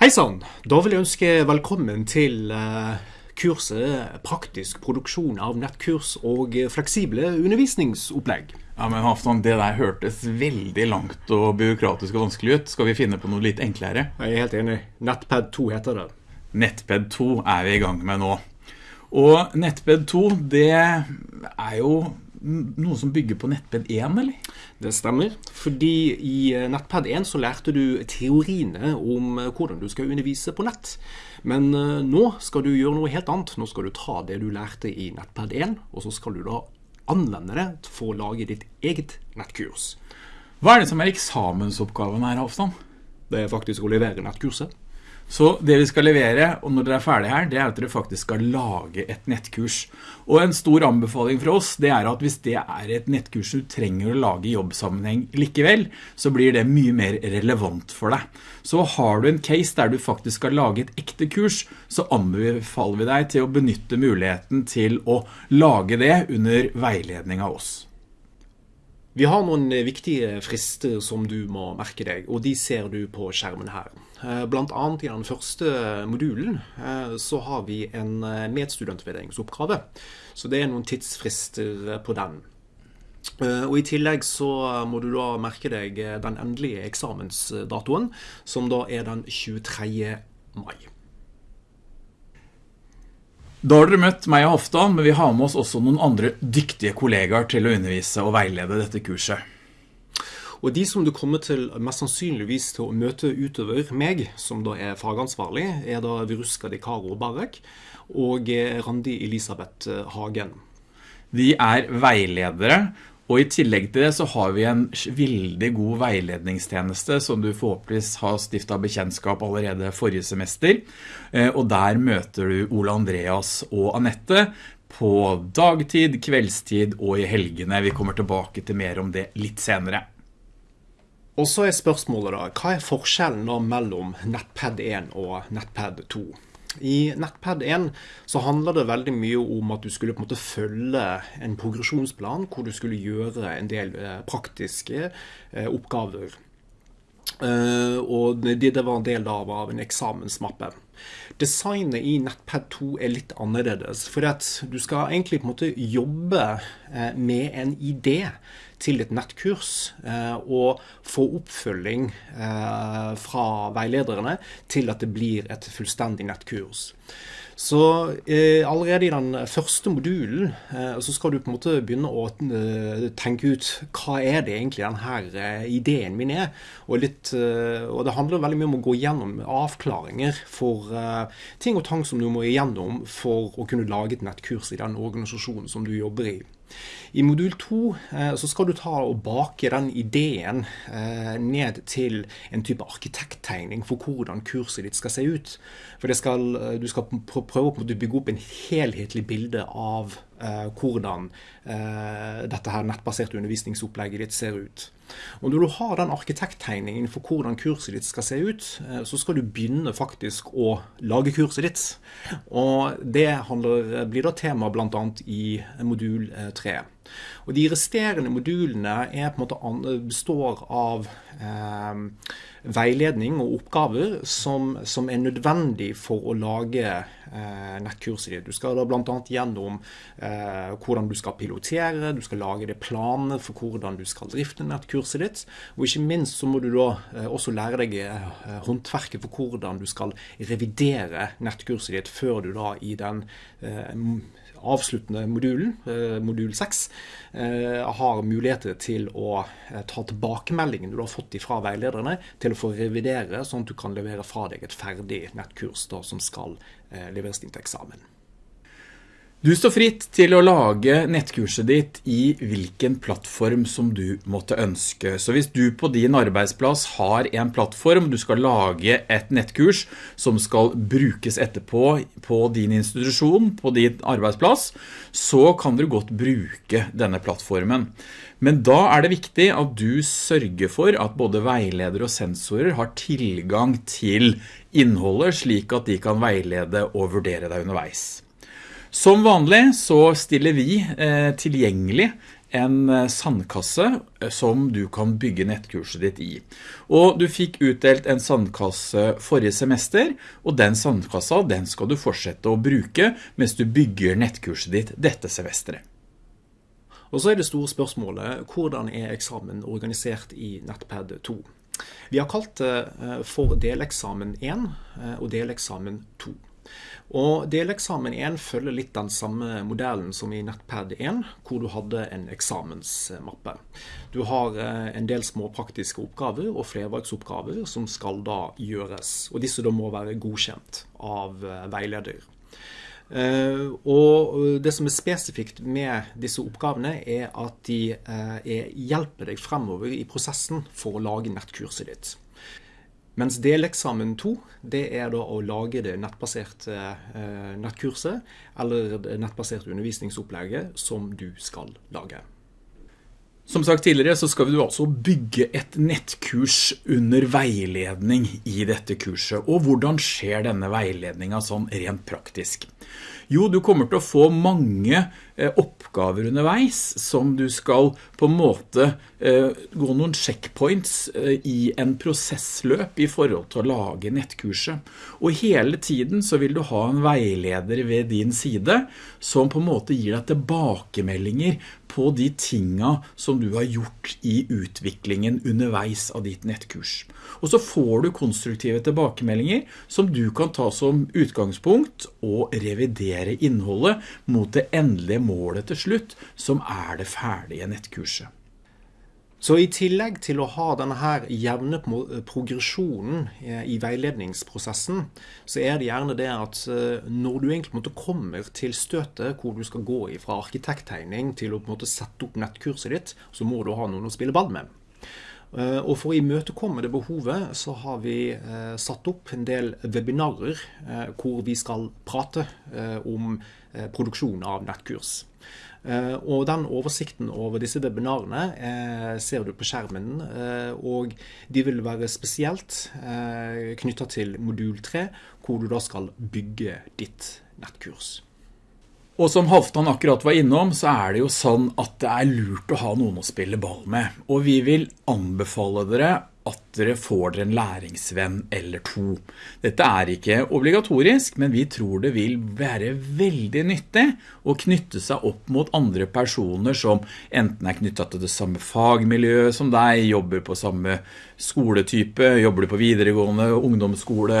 Hei sann! Da vil jeg ønske velkommen til eh, kurset Praktisk produksjon av nettkurs og fleksible undervisningsopplegg. Ja, men Hafton, det der hørtes veldig langt og byråkratisk og vanskelig ut. Skal vi finne på noe litt enklere? Jeg er helt enig. Nettpad 2 heter det. Nettpad 2 er vi i gang med nå. Og Nettpad 2, det er jo noe som bygger på Nettpad 1, eller? Det stemmer, fordi i eh, Nettpad 1 så lærte du teoriene om eh, hvordan du skal undervise på nett. Men eh, nå skal du gjøre noe helt annet. Nå skal du ta det du lærte i Nettpad 1, og så skal du da anvende det for å lage ditt eget nettkurs. Hva er det som er eksamensoppgaven her, Hofstad? Det er faktisk å levere nettkurset. Så det vi skal levere, og når dere er ferdige her, det er at dere faktisk skal lage et nettkurs. Og en stor anbefaling fra oss, det er at hvis det er et nettkurs du trenger å lage i jobbsammenheng likevel, så blir det mye mer relevant for deg. Så har du en case der du faktisk skal lage et ekte kurs, så anbefaler vi deg til å benytte muligheten til å lage det under veiledning av oss. Vi har noen viktige frister som du må merke deg, og de ser du på skjermen her. Eh, blant annet i den første modulen eh, så har vi en eh, medstudentvurderingsoppgave. Så det er noen tidsfrister på den. Og I tillegg så må du da merke deg den endelige eksamensdatoen, som da er den 23. mai. Da har dere møtt meg og Hoftan, men vi har med oss også noen andre dyktige kollegaer til å undervise og veilede dette kurset. Og de som du kommer til mest sannsynligvis til å møte utover meg, som da er fagansvarlig, er da Viruska Dekaro Barek og Randi Elisabeth Hagen. Vi er veiledere, og i tillegg til det så har vi en veldig god veiledningstjeneste som du forhåpentligvis har stiftet bekjennskap allerede forrige semester. Eh, og der møter du Ole Andreas og Annette på dagtid, kveldstid og i helgene. Vi kommer tilbake til mer om det litt senere. Og så er spørsmålet da, hva er forskjellen mellom Nettpad 1 og Nettpad 2? I Nettpad 1 så handler det veldig mye om at du skulle på en måte følge en progresjonsplan hvor du skulle gjøre en del eh, praktiske eh, oppgaver. Uh, og det, det, var en del av, av en eksamensmappe. Designet i Nettpad 2 er litt annerledes, for at du skal egentlig på en måte jobbe uh, med en idé til et nettkurs uh, og få oppfølging fra veilederne til at det blir et fullstendig nettkurs. Så eh, allerede i den første modulen eh, så skal du på en måte begynne å eh, tenke ut hva er det egentlig denne eh, ideen min er. Og, litt, eh, og, det handler veldig mye om å gå gjennom avklaringer for eh, ting og tang som du må igjennom for å kunne lage et nettkurs i den organisasjonen som du jobber i. I modul 2 eh, så skal du ta og bake den ideen eh, ned til en type arkitekttegning for hvordan kurset ditt skal se ut. For skal, eh, du skal prøve å bygge opp en helhetlig bilde av hvordan dette her nettbaserte undervisningsopplegget ditt ser ut. Og Når du har den arkitekttegningen for hvordan kurset ditt skal se ut, eh, så skal du begynne faktisk å lage kurset ditt. Og Det handler, blir da tema blant annet i modul 3. Og De resterende modulene er på en måte består av eh, veiledning og oppgaver som, som, er nødvendig for å lage eh, nettkurset ditt. Du skal da bl.a. gjennom eh, hvordan du skal pilotere, du skal lage det planer for hvordan du skal drifte nettkurset ditt. Og ikke minst så må du da eh, også lære deg eh, håndverket for hvordan du skal revidere nettkurset ditt før du da i den eh, avsluttende modulen, eh, modul 6, har muligheter til å ta tilbakemeldingen du har fått fra veilederne, til å få revidere, sånn at du kan levere fra deg et ferdig nettkurs da, som skal eh, leveres inn til eksamen. Du står fritt til å lage nettkurset ditt i hvilken plattform som du måtte ønske. Så hvis du på din arbeidsplass har en plattform, du skal lage et nettkurs som skal brukes etterpå på din institusjon, på din arbeidsplass, så kan du godt bruke denne plattformen. Men da er det viktig at du sørger for at både veileder og sensorer har tilgang til innholdet slik at de kan veilede og vurdere deg underveis. Som vanlig så stiller vi eh, tilgjengelig en eh, sandkasse eh, som du kan bygge nettkurset ditt i. Og du fikk utdelt en sandkasse forrige semester, og den sandkassa den skal du fortsette å bruke mens du bygger nettkurset ditt dette semesteret. Og så er det store spørsmålet, hvordan er eksamen organisert i Nettpad 2? Vi har kalt det for deleksamen 1 og deleksamen 2. Og Deleksamen 1 følger litt den samme modellen som i Nettpad 1, hvor du hadde en eksamensmappe. Du har eh, en del små praktiske oppgaver og flervalgsoppgaver som skal da gjøres. Og disse da må være godkjent av eh, veileder. Eh, og det som er spesifikt med disse oppgavene, er at de hjelper deg fremover i prosessen for å lage nettkurset ditt. Mens deleksamen 2 det er da å lage det nettbaserte eh, nettkurset eller det nettbaserte undervisningsopplegget som du skal lage. Som sagt tidligere så skal vi altså bygge et nettkurs under veiledning i dette kurset. Og hvordan skjer denne veiledningen sånn rent praktisk? Jo, du kommer til å få mange oppgaver underveis som du skal på en måte eh, gå noen checkpoints eh, i en prosessløp i forhold til å lage nettkurset. Og hele tiden så vil du ha en veileder ved din side som på en måte gir deg tilbakemeldinger på de tinga som du har gjort i utviklingen underveis av ditt nettkurs. Og så får du konstruktive tilbakemeldinger som du kan ta som utgangspunkt og revidere innholdet mot det endelige målet til slutt, som er det ferdige nettkurset. Så i tillegg til å ha denne her jevne progresjonen eh, i veiledningsprosessen, så er det gjerne det at eh, når du egentlig måtte kommer til støtet hvor du skal gå fra arkitekttegning til å måte sette opp nettkurset ditt, så må du ha noen å spille ball med. Eh, og for å imøtekomme det behovet så har vi eh, satt opp en del webinarer eh, hvor vi skal prate om produksjon av nettkurs. Og den oversikten over disse webinarene ser du på skjermen, og de vil være spesielt knyttet til modul 3, hvor du da skal bygge ditt nettkurs. Og som Halvdan akkurat var innom, så er det jo sånn at det er lurt å ha noen å spille ball med. Og vi vil anbefale dere at dere får dere en læringsvenn eller to. Dette er ikke obligatorisk, men vi tror det vil være veldig nyttig å knytte seg opp mot andre personer som enten er knyttet til det samme fagmiljøet som deg, jobber på samme skoletype, jobber på videregående, ungdomsskole,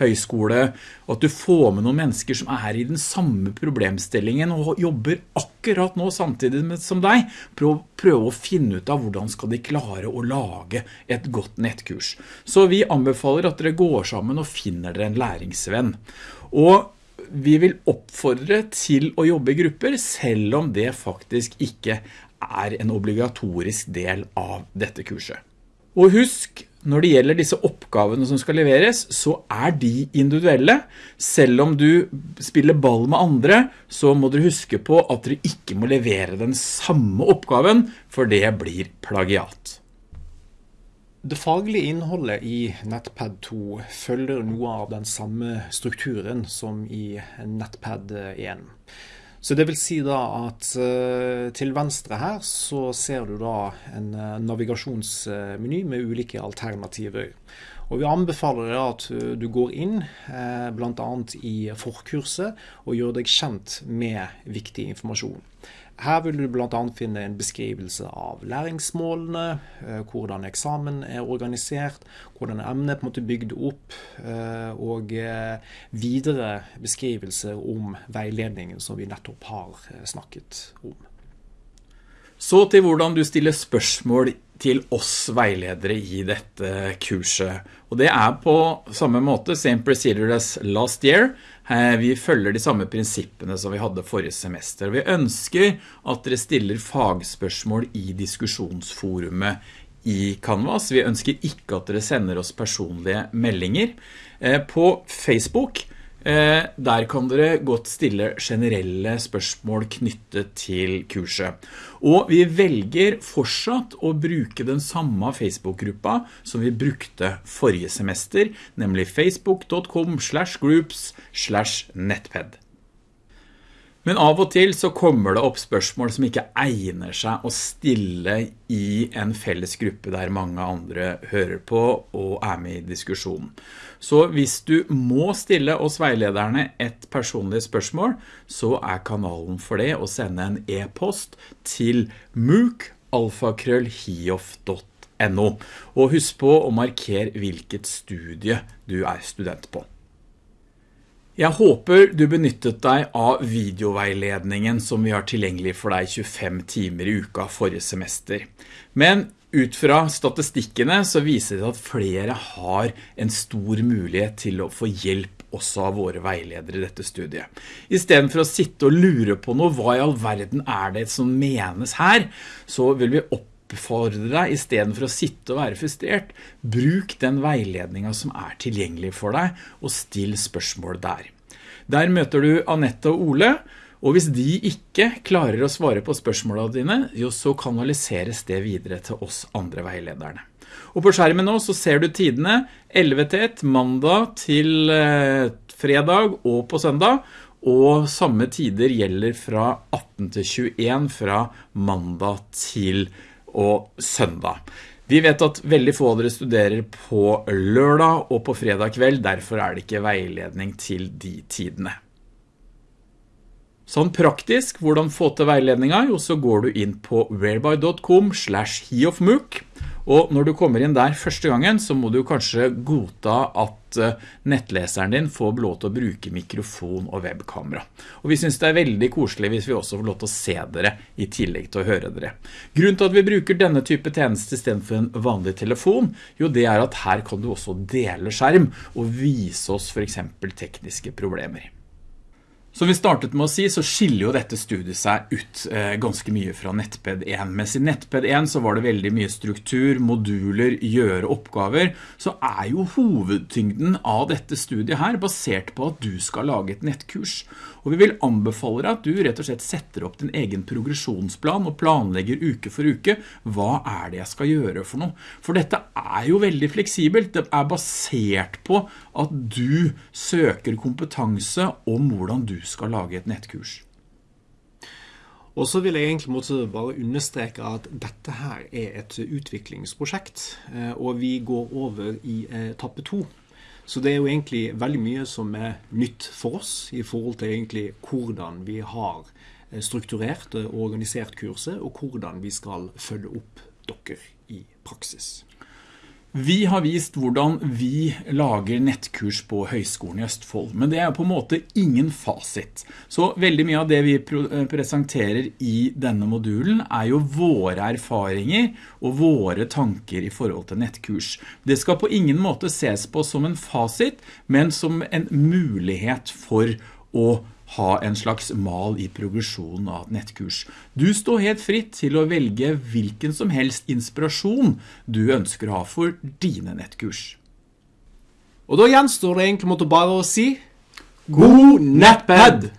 høyskole, og at du får med noen mennesker som er i den samme problemstillingen og jobber akkurat nå samtidig som deg, prøv, prøv å finne ut av hvordan skal de klare å lage et godt nettkurs. Så vi anbefaler at dere går sammen og finner dere en læringsvenn. Og vi vil oppfordre til å jobbe i grupper, selv om det faktisk ikke er en obligatorisk del av dette kurset. Og husk, når det gjelder disse oppgavene som skal leveres, så er de individuelle. Selv om du spiller ball med andre, så må dere huske på at dere ikke må levere den samme oppgaven, for det blir plagiat. Det faglige innholdet i Nettpad 2 følger noe av den samme strukturen som i Nettpad 1. Så det vil si da at uh, til venstre her så ser du da en uh, navigasjonsmeny med ulike alternativer. Og vi anbefaler deg at uh, du går inn uh, bl.a. i forkurset og gjør deg kjent med viktig informasjon. Her vil du bl.a. finne en beskrivelse av læringsmålene, eh, hvordan eksamen er organisert, hvordan emnet er bygd opp, eh, og eh, videre beskrivelse om veiledningen som vi nettopp har snakket om. Så til hvordan du stiller spørsmål til oss veiledere i dette kurset. Og det er på samme måte, same procedure as last year. Eh, vi følger de samme prinsippene som vi hadde forrige semester. Vi ønsker at dere stiller fagspørsmål i diskusjonsforumet i Canvas. Vi ønsker ikke at dere sender oss personlige meldinger. Eh, på Facebook der kan dere godt stille generelle spørsmål knyttet til kurset. Og vi velger fortsatt å bruke den samme Facebook-gruppa som vi brukte forrige semester, nemlig facebook.com slash groups slash nettped. Men av og til så kommer det opp spørsmål som ikke egner seg å stille i en felles gruppe der mange andre hører på og er med i diskusjonen. Så hvis du må stille oss veilederne et personlig spørsmål, så er kanalen for det å sende en e-post til mookalfakrøllhiof.no. Og husk på å markere hvilket studie du er student på. Jeg håper du benyttet deg av videoveiledningen som vi har tilgjengelig for deg 25 timer i uka forrige semester. Men ut fra statistikkene så viser det at flere har en stor mulighet til å få hjelp også av våre veiledere i dette studiet. I stedet for å sitte og lure på noe, hva i all verden er det som menes her, så vil vi oppfordre deg, i stedet for å sitte og være frustrert, bruk den veiledningen som er tilgjengelig for deg, og still spørsmål der. Der møter du Annette og Ole, og hvis de ikke klarer å svare på spørsmålene dine, jo, så kanaliseres det videre til oss andre veilederne. Og på skjermen nå så ser du tidene 11 til 1, mandag til eh, fredag og på søndag, og samme tider gjelder fra 18 til 21 fra mandag til og søndag. Vi vet at veldig få av dere studerer på lørdag og på fredag kveld, derfor er det ikke veiledning til de tidene. Sånn praktisk, hvordan få til veiledninga? Jo, så går du inn på whereby.com slash heofmook, og når du kommer inn der første gangen, så må du kanskje godta at eh, nettleseren din får lov til å bruke mikrofon og webkamera. Og vi synes det er veldig koselig hvis vi også får lov til å se dere i tillegg til å høre dere. Grunnen til at vi bruker denne type tjeneste i stedet for en vanlig telefon, jo det er at her kan du også dele skjerm og vise oss for eksempel tekniske problemer. Som vi startet med å si, så skiller jo dette studiet seg ut eh, ganske mye fra Nettped 1. Mens i Nettped 1 så var det veldig mye struktur, moduler, gjøre oppgaver, så er jo hovedtyngden av dette studiet her basert på at du skal lage et nettkurs. Og vi vil anbefale deg at du rett og slett setter opp din egen progresjonsplan og planlegger uke for uke. Hva er det jeg skal gjøre for noe? For dette er jo veldig fleksibelt. Det er basert på at du søker kompetanse om hvordan du skal lage et nettkurs. Og så vil jeg egentlig måtte bare understreke at dette her er et utviklingsprosjekt, eh, og vi går over i etappe to. Så det er jo egentlig veldig mye som er nytt for oss i forhold til egentlig hvordan vi har eh, strukturert og organisert kurset, og hvordan vi skal følge opp dere i praksis. Vi har vist hvordan vi lager nettkurs på Høgskolen i Østfold, men det er på en måte ingen fasit. Så veldig mye av det vi eh, presenterer i denne modulen er jo våre erfaringer og våre tanker i forhold til nettkurs. Det skal på ingen måte ses på som en fasit, men som en mulighet for å ha en slags mal i progresjonen av et nettkurs. Du står helt fritt til å velge hvilken som helst inspirasjon du ønsker å ha for dine nettkurs. Og da gjenstår det egentlig måtte bare å si God nettpad!